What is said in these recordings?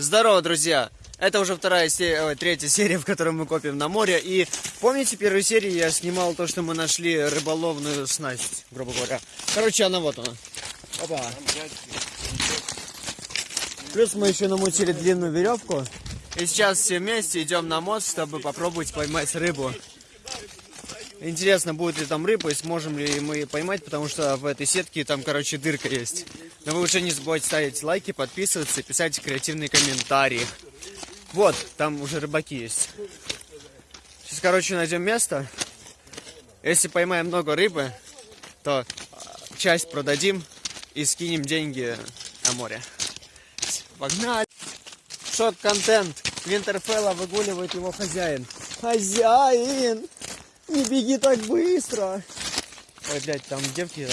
Здорово, друзья! Это уже вторая серия, ой, третья серия, в которой мы копим на море. И помните первую серию я снимал то, что мы нашли рыболовную снасть, грубо говоря. Короче, она вот она. Опа. Плюс мы еще намутили длинную веревку. И сейчас все вместе идем на мост, чтобы попробовать поймать рыбу. Интересно, будет ли там рыба и сможем ли мы поймать, потому что в этой сетке там, короче, дырка есть. Но вы уже не забывайте ставить лайки, подписываться и писать креативные комментарии. Вот, там уже рыбаки есть. Сейчас, короче, найдем место. Если поймаем много рыбы, то а, часть продадим и скинем деньги на море. Погнали! Шок-контент. Винтерфелла выгуливает его хозяин. Хозяин! Не беги так быстро! Ой, блядь, там девки,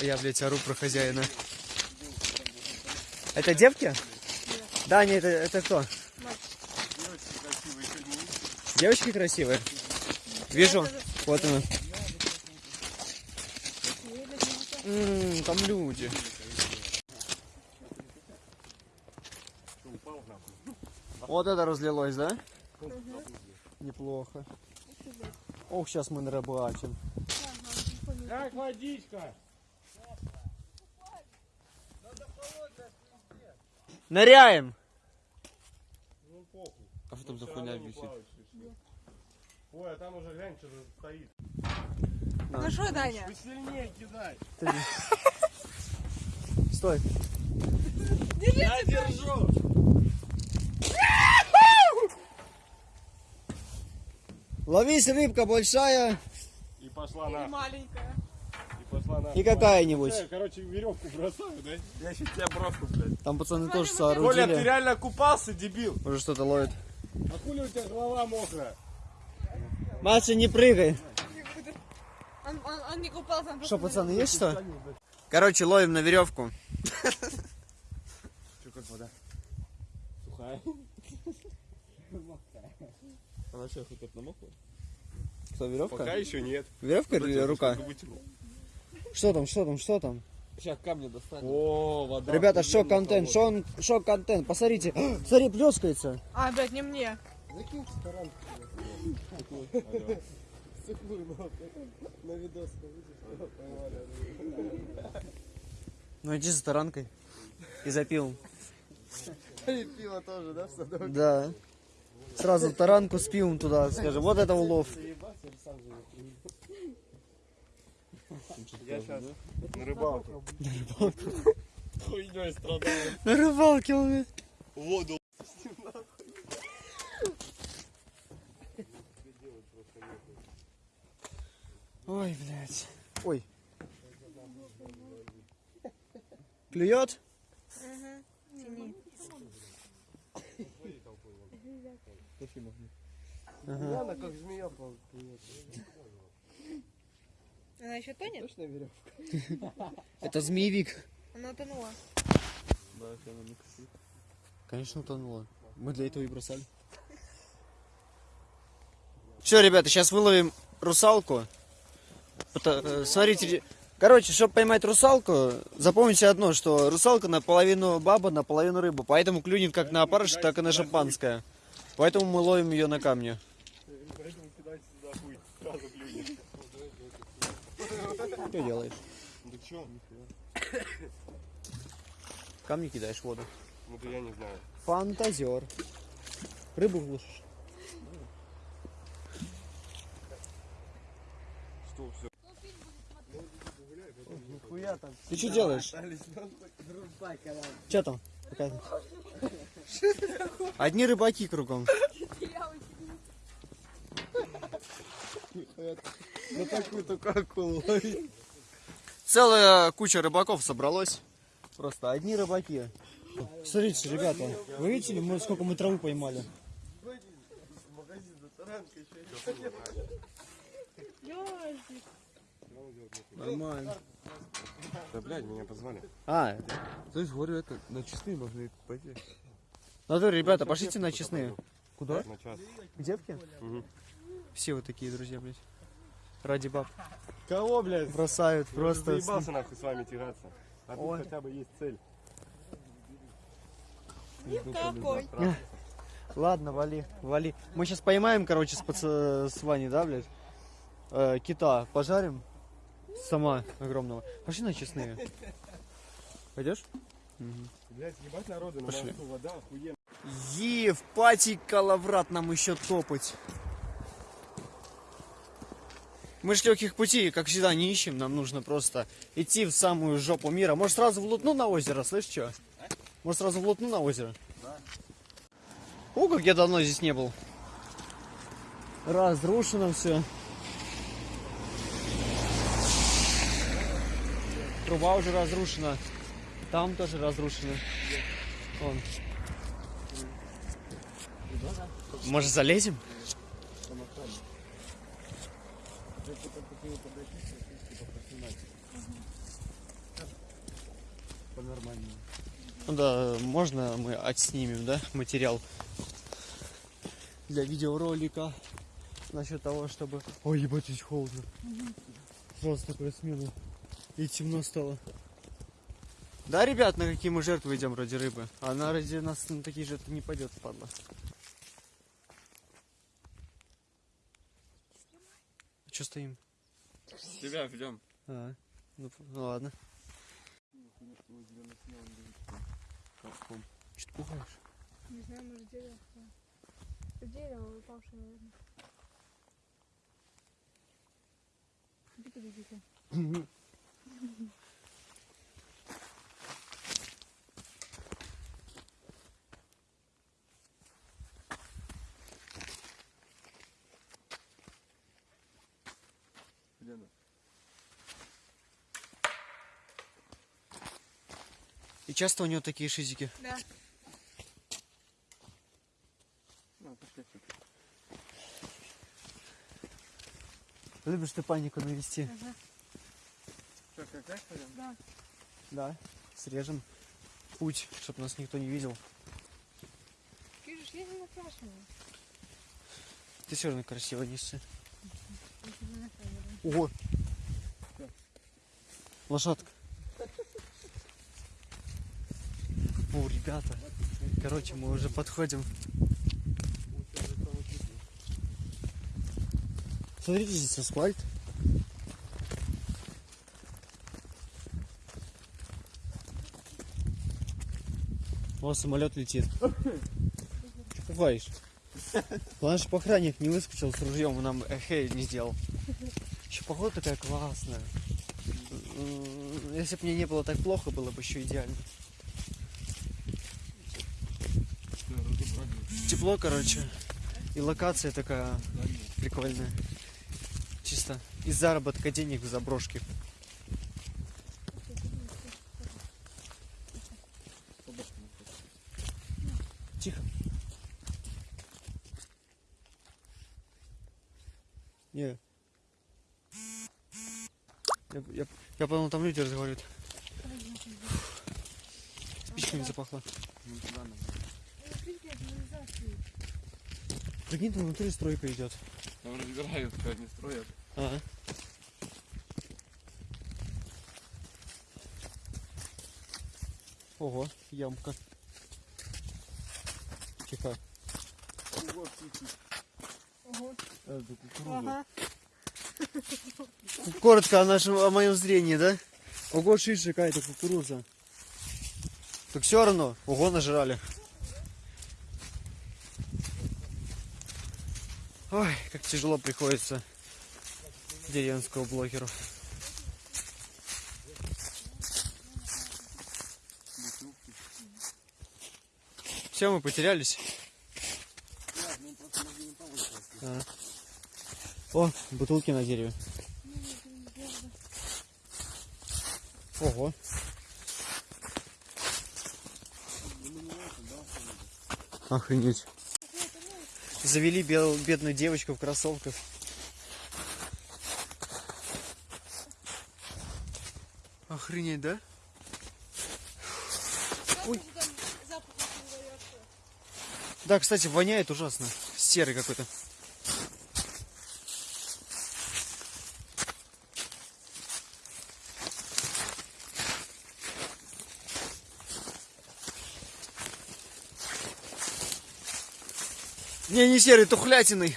а я, блядь, ору про хозяина. Это девки? Да, не, это, это кто? Девочки красивые? Вижу. Вот она. М, там люди. Вот это разлилось, да? Неплохо. Ох, сейчас мы нарыбачим. Как водичка? Ныряем! Ну похуй. А что там за хуйня висит? Ой, а там уже глянь, что стоит. Ну что, Даня? Вы сильнее кидай. Стой. Я держу. Ловись, рыбка большая И пошла на. Маленькая. И пошла на. и какая-нибудь. Всё, Короче, веревку бросаю, да? Я сейчас тебя брошу, блядь. Там пацаны тоже Коля, ты соорудили. реально купался, дебил? Уже что-то ловит. А хули у тебя голова мокрая? Маша, не прыгай. Он, он, он не купался, он. Что, пацаны, есть что? Короче, ловим на веревку. Что, как вода? Сухая. Она что, хоть намокла? Что, веревка? Пока еще нет. Веревка или рука? Что там, что там, что там? Сейчас камни достанем. О, вода. Ребята, шок-контент, холодная. шок- шок-контент, посмотрите. Смотри, плескается. А, блядь, не мне. Ну иди за таранкой. И за пивом. Пиво тоже, да, в садок? Да. Сразу таранку с пивом туда, скажем. Вот это улов. Я сейчас на рыбалке. Хуйней страдаю. На рыбалке он. Воду. Ой, блядь. Ой. Клюет? Она как змея плывет. Она еще тонет? Точно веревка? Это змеевик. Она утонула. Да, она не красит. Конечно, утонула. Мы для этого и бросали. Все, ребята, сейчас выловим русалку. Э, Смотрите, короче, чтобы поймать русалку, запомните одно, что русалка наполовину баба, наполовину рыба. Поэтому клюнет как на опарыш, так и на шампанское. Поэтому мы ловим ее на камне. Что делаешь? Да чё? Камни кидаешь в воду. Ну да я не знаю. Фантазер. Рыбу глушишь. Что все? Нихуя там. Ты что делаешь? Что там? Показывай. Одни рыбаки кругом. На такую только акулу ловить. Целая куча рыбаков собралось. Просто одни рыбаки. Смотрите, ребята, вы видели, мы, сколько мы травы поймали? Нормально. Да блядь, меня позвали. А, То есть, говорю, это на чистые можно пойти. То, ребята, пошлите на честные. Куда? На час. К девке? Мгм. Все вот такие друзья, блядь. Ради баб. Кого, блядь? Бросают Я просто. уже заебался нахуй с вами тягаться. А тут Ой. хотя бы есть цель. Никакой. Ладно, вали, вали. Мы сейчас поймаем, короче, с, пац- с Ваней, да, блядь? Э, кита пожарим. Сама огромного. Пошли на честные. Пойдешь? Блять, ебать народу, на Пошли. вода охуенно. Е, в пати Калаврат нам еще топать. Мы ж легких путей, как всегда, не ищем. Нам нужно просто идти в самую жопу мира. Может, сразу в Лутну на озеро, слышь, что? Может, сразу в Лутну на озеро? Да. О, как я давно здесь не был. Разрушено все. Труба уже разрушена. Там тоже разрушено. Вон. Может, залезем? Ну да, можно мы отснимем, да, материал для видеоролика насчет того, чтобы... Ой, ебать, здесь холодно. Просто смена. И темно стало. Да, ребят, на какие мы жертвы идем ради рыбы? Она ради нас на такие жертвы не пойдет, падла. Че стоим? Тебя ждем. А, ну, ну ладно. Че ты пугаешь? Не знаю, может дерево. Дерево упавшее, наверное. Иди подойди-ка. часто у него такие шизики? Да. Ну. Любишь ты панику навести? Ага. Что, как так пойдем? Да. Да. Срежем путь, чтобы нас никто не видел. Видишь, я не накрашенная. Ты все равно красиво несся. Ого! Лошадка. О, ребята. Короче, мы уже подходим. Смотрите, здесь асфальт. О, самолет летит. Че пугаешь? Главное, чтобы охранник не выскочил с ружьем и нам эхей не сделал. Еще погода такая классная. Если бы мне не было так плохо, было бы еще идеально. Тепло, короче. И локация такая прикольная. Чисто из заработка денег в заброшке. Тихо. Не. Я, я, я подумал, там люди разговаривают. Спичками запахло. Ну, туда надо. Ну, пиздец, канализация. Прикинь, там внутри стройка идет. Там разбирают, как не строят. Ага. Ого, ямка. Тихо. Ого. Это кукуруза. Ага. Коротко о нашем, о моем зрении, да? Ого, шиш, какая-то кукуруза. Так все равно, ого, нажрали. Ой, как тяжело приходится деревенскому блогеру. Все, мы потерялись. А. О, бутылки на дереве. Ого. Охренеть. Завели бел- бедную девочку в кроссовках. Охренеть, да? Ой. Да, кстати, воняет ужасно. Серый какой-то. Не, не серый, тухлятиной.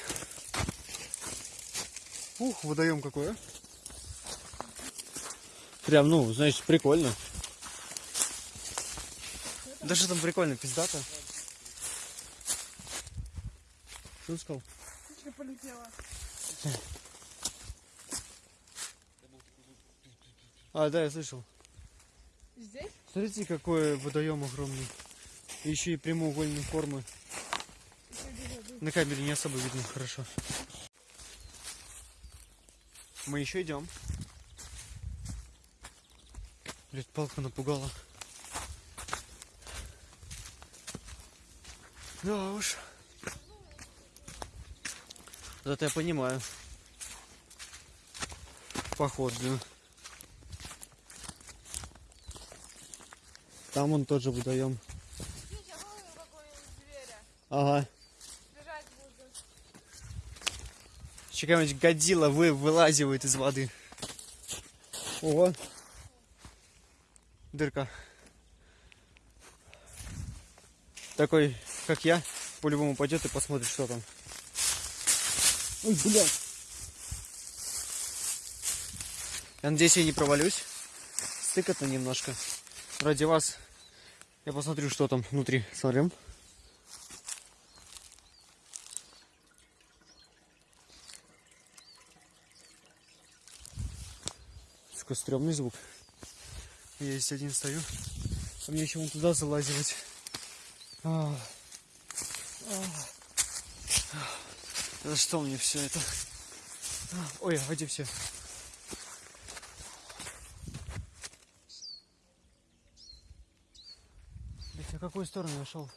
Ух, водоем какой, а? Прям, ну, значит, прикольно. Да что там прикольно, пиздато. Что он сказал? Птичка полетела. А, да, я слышал. Здесь? Смотрите, какой водоем огромный. И еще и прямоугольной формы. На камере не особо видно хорошо. Мы еще идем. Блять, палка напугала. Да уж. Зато я понимаю. Поход, блин. Там он тоже зверя. Ага. Бежать буду. Еще какая-нибудь годила вы, вылазивает из воды. Ого. Дырка. Такой, как я, по-любому пойдет и посмотрит, что там. Ой, блядь. Я надеюсь, я не провалюсь. Стыкотно немножко. Ради вас я посмотрю, что там внутри. Смотрим. Такой стрёмный звук. Я здесь один стою. А мне еще вон туда залазивать. А. А. За что мне все это? А, Ой, а где все? Блять, а какую сторону я шел?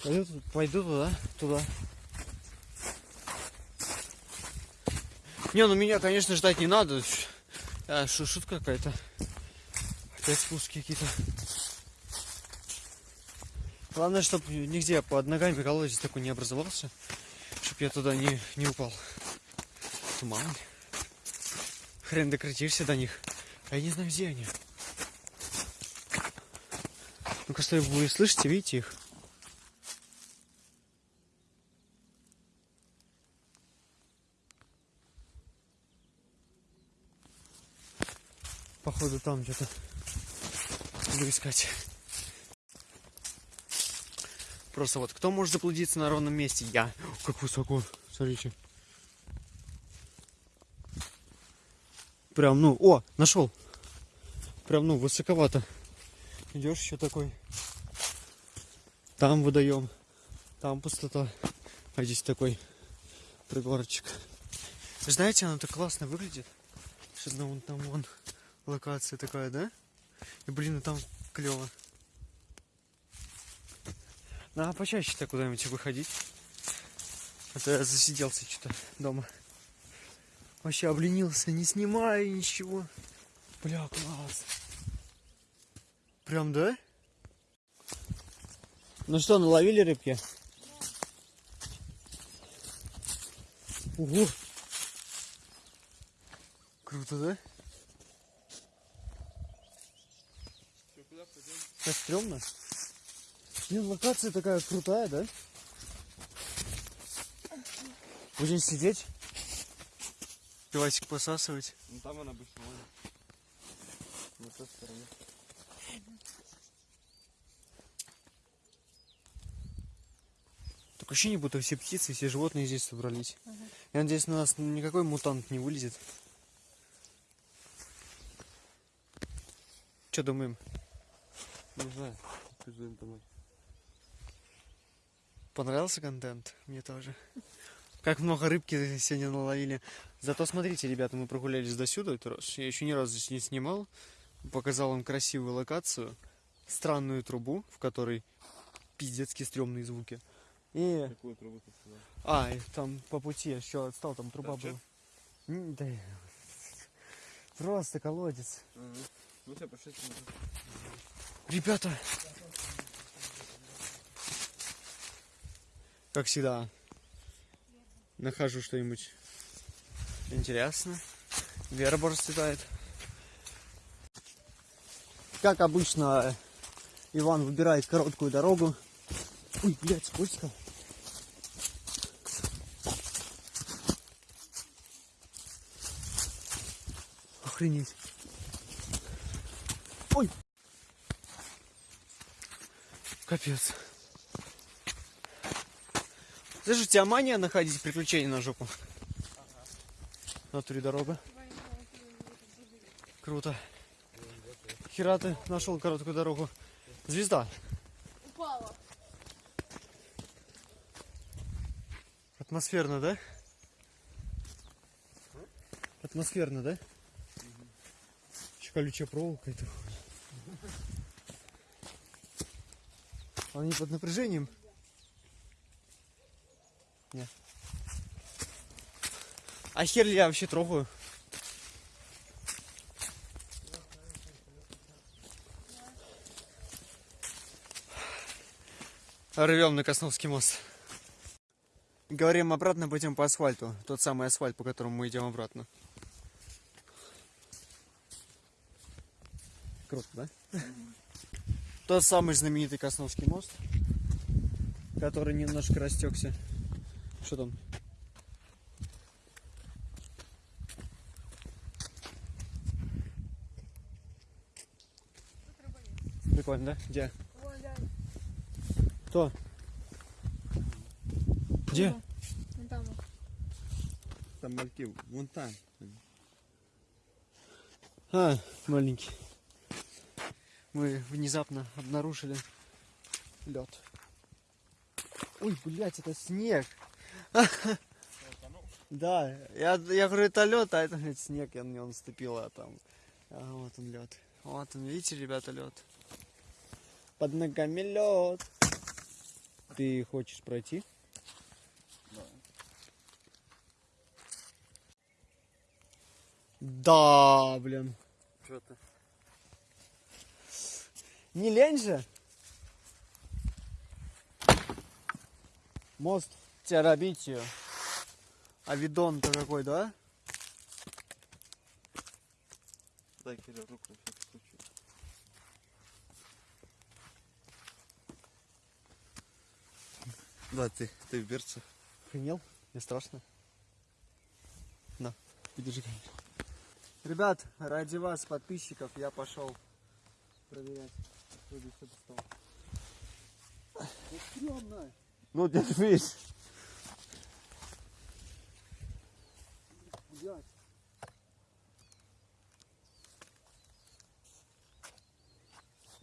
Пойду, пойду туда, туда. Не, ну меня, конечно, ждать не надо. А, шу- шутка какая-то. Опять спуски какие-то. Главное, чтобы нигде под ногами колодец такой не образовался. Чтоб я туда не, не упал. Туман. Хрен докрутишься до них. А я не знаю, где они. Ну-ка, что вы слышите, видите их? Походу там где-то буду искать. Просто вот кто может заблудиться на ровном месте? Я. Как высоко. Смотрите. Прям, ну, о, нашел. Прям, ну, высоковато. Идешь еще такой. Там водоем. Там пустота. А здесь такой пригорочек. Знаете, оно так классно выглядит. Что вон там вон локация такая, да? И блин, ну там клево. Надо почаще так куда-нибудь выходить. А то я засиделся что-то дома. Вообще обленился, не снимаю ничего. Бля, класс. Прям, да? Ну что, наловили рыбки? Ого! Круто, да? Что, куда Так стрёмно. Блин, локация такая крутая, да? Будем сидеть, пивасик посасывать. Ну там он обычно ловит. На той стороне. Такое ощущение, будто все птицы, все животные здесь собрались. Я надеюсь, на нас никакой мутант не вылезет. Что думаем? Не знаю. Пиздуем домой. Понравился контент? Мне тоже. Как много рыбки сегодня наловили. Зато смотрите, ребята, мы прогулялись до сюда этот раз. Я еще ни разу здесь не снимал. Показал вам красивую локацию. Странную трубу, в которой пиздецки стрёмные звуки. И... Какую трубу ты сказал? А, и там по пути еще отстал, там труба Торчит? была. М, Да. Просто колодец. Ну все, пошли. Ребята! Как всегда, нахожу что-нибудь интересное. Верба расцветает. Как обычно, Иван выбирает короткую дорогу. Ой, блядь, скользко. Охренеть. Капец. Слышь, у тебя мания находить приключения на жопу? На туре дорога. Круто. Хера ты нашел короткую дорогу. Звезда. Упала. Атмосферно, да? Атмосферно, да? Еще колючая проволока это. Они под напряжением? Нет. А хер ли я вообще трогаю? Рвем на Косновский мост. Говорим обратно, пойдем по асфальту. Тот самый асфальт, по которому мы идем обратно. Круто, да? Тот самый знаменитый Косновский мост, который немножко растекся. Что там? Прикольно, да? Где? Кто? Где? Вон там. Там мальки, вон там. А, маленький. Мы внезапно обнаружили лед. Ой, блядь, это снег. Да, я, я говорю, это лед, а это блядь, снег, я на него наступил, а там. А, вот он лед. Вот он, видите, ребята, лед. Под ногами лед. Ты хочешь пройти? Да, блин. Что ты? Не лень же? Мост Терабитию. А видон-то какой, да? Дай Кирилл руку, на всякий случай. Да, ты, ты в берцах. Охренел? Не страшно? На, подержи камеру. Ребят, ради вас, подписчиков, я пошел проверять. Ну, держись. Блядь.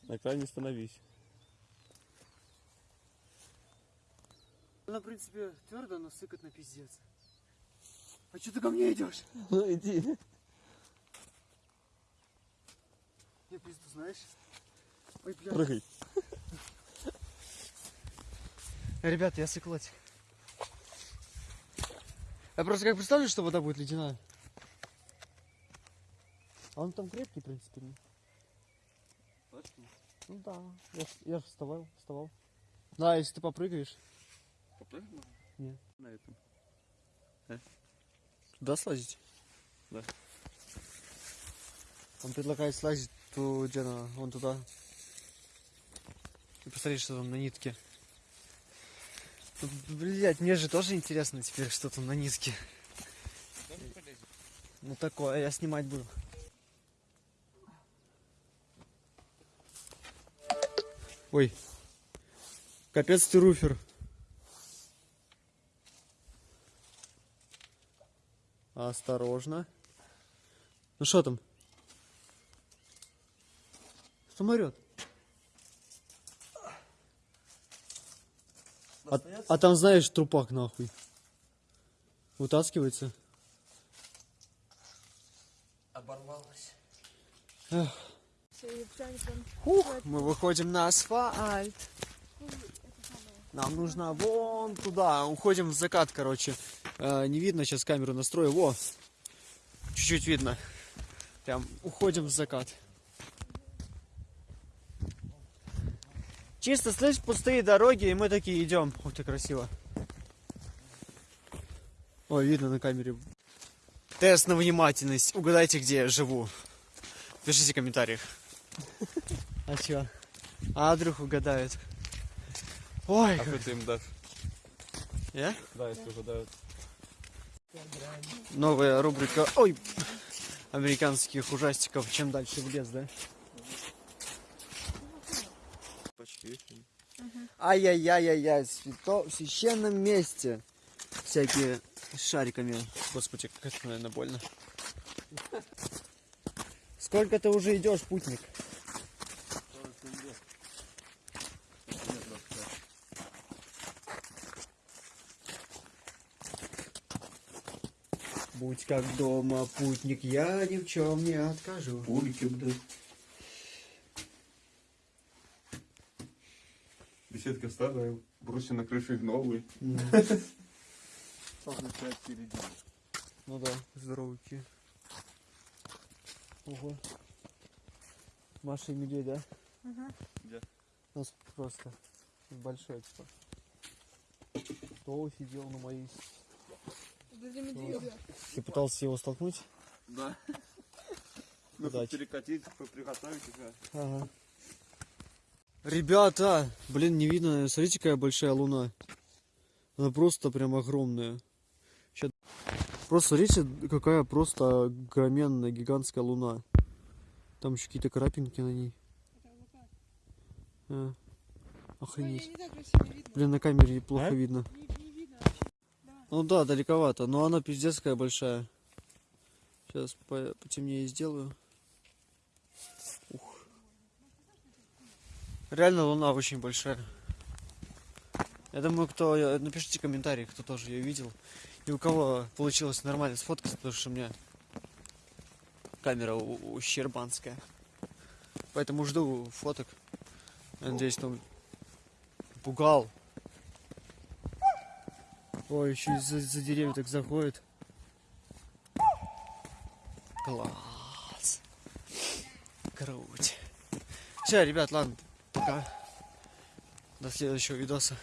На крайне становись. Она, в принципе, твердо, но сыкот на пиздец. А что ты ко мне идешь? Ну, иди. Я пизду, знаешь? Ой, блядь. Прыгай. Ребят, я сыклотик. Я просто как представлю, что вода будет ледяная. А он там крепкий, в принципе. ну. Точно? Ну да, я, я же вставал, вставал. Да, если ты попрыгаешь. Попрыгнул? Нет. На этом. Туда слазить? Да. Он предлагает слазить ту, где она, вон туда. И посмотри, что там на нитке. Блять, мне же тоже интересно теперь, что там на нитке. Ну такое, я снимать буду. Ой. Капец ты руфер. Осторожно. Ну что там? Самолет. А, а там, знаешь, трупак нахуй. Вытаскивается. Оборвалась. Эх. Мы выходим на асфальт. Нам нужно вон туда. Уходим в закат, короче. Э, не видно, сейчас камеру настрою. Во, чуть-чуть видно. Прям уходим в закат. Чисто, слышь, пустые дороги, и мы такие идем. Ух ты, красиво. Ой, видно на камере. Тест на внимательность. Угадайте, где я живу. Пишите в комментариях. А чё? А вдруг угадают. Ой, А что ты им дашь? я? Да, если угадают. Новая рубрика, ой, американских ужастиков. Чем дальше в лес, да? Почти. Ай-яй-яй-яй-яй, свято... в священном месте. Всякие с шариками. Господи, как это, наверное, больно. Сколько ты уже идешь, путник? Будь как дома, путник, я ни в чем не откажу. Улики, блядь. Беседка старая, брусья на крыше новые. Солнце впереди. Ну да, здоровики. Ого. Маша и медведь, да? Ага. У нас просто большой типа. Кто сидел на моей... Ты пытался его столкнуть? Да. Ну, перекатить, приготовить уже. Ага. Ребята, блин, не видно. Смотрите, какая большая луна. Она просто прям огромная. Ща- Просто смотрите, какая просто огроменная, гигантская луна. Там еще какие-то крапинки на ней. А, охренеть. Блин, на камере плохо А? видно. Не, не видно. Ну да, далековато, но она пиздец какая большая. Сейчас потемнее сделаю. Реально луна очень большая. Я думаю, кто... э, Напишите комментарий, кто тоже ее видел. И у кого получилось нормально сфоткать, потому что у меня камера ущербанская. Поэтому жду фоток. Я надеюсь, там пугал. Ой, еще из-за за деревьев так заходит. Класс. Круть. Все, ребят, ладно, пока. До следующего видоса.